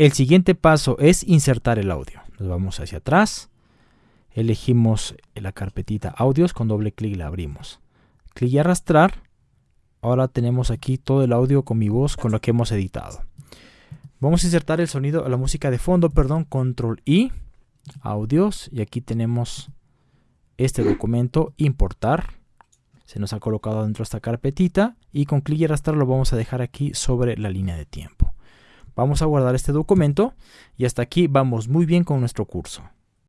El siguiente paso es insertar el audio. Nos vamos hacia atrás, elegimos la carpetita audios, con doble clic la abrimos. Clic y arrastrar. Ahora tenemos aquí todo el audio con mi voz con lo que hemos editado. Vamos a insertar el sonido, la música de fondo, perdón, control I, audios, y aquí tenemos este documento, importar. Se nos ha colocado dentro de esta carpetita y con clic y arrastrar lo vamos a dejar aquí sobre la línea de tiempo. Vamos a guardar este documento y hasta aquí vamos muy bien con nuestro curso.